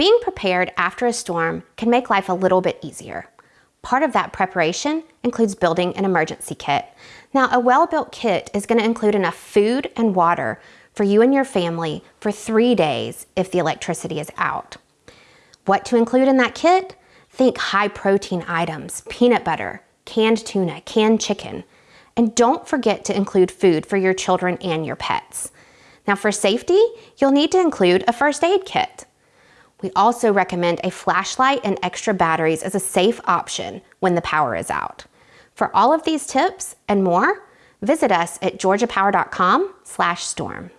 Being prepared after a storm can make life a little bit easier. Part of that preparation includes building an emergency kit. Now, a well-built kit is gonna include enough food and water for you and your family for three days if the electricity is out. What to include in that kit? Think high protein items, peanut butter, canned tuna, canned chicken. And don't forget to include food for your children and your pets. Now for safety, you'll need to include a first aid kit. We also recommend a flashlight and extra batteries as a safe option when the power is out. For all of these tips and more, visit us at georgiapower.com storm.